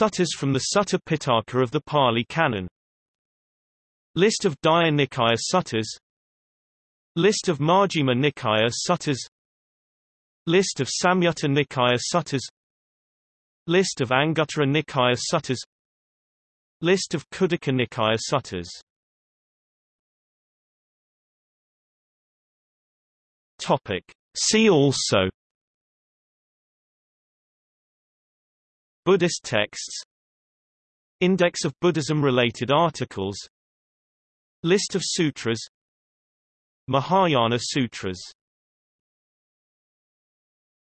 Suttas from the Sutta Pitaka of the Pali Canon. List of Digha Nikaya Suttas List of Majjhima Nikaya Suttas List of Samyutta Nikaya Suttas List of Anguttara Nikaya Suttas List of Khuddaka Nikaya Suttas Topic. See also Buddhist texts. Index of Buddhism-related articles. List of sutras. Mahayana Sutras